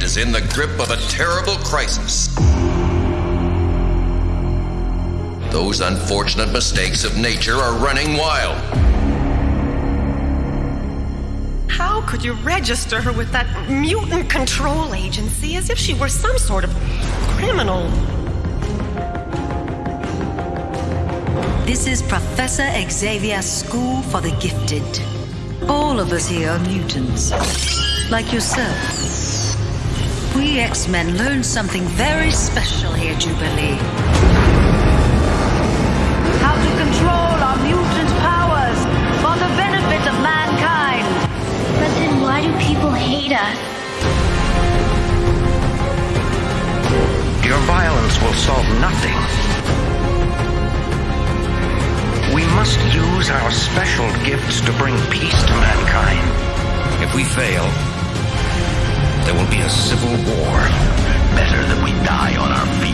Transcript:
planet is in the grip of a terrible crisis. Those unfortunate mistakes of nature are running wild. How could you register her with that mutant control agency as if she were some sort of criminal? This is Professor Xavier's School for the Gifted. All of us here are mutants, like yourself. We X-Men learned something very special here, Jubilee. How to control our mutant powers for the benefit of mankind. But then why do people hate us? Your violence will solve nothing. We must use our special gifts to bring peace to mankind. If we fail, there will be a civil war. Better that we die on our feet.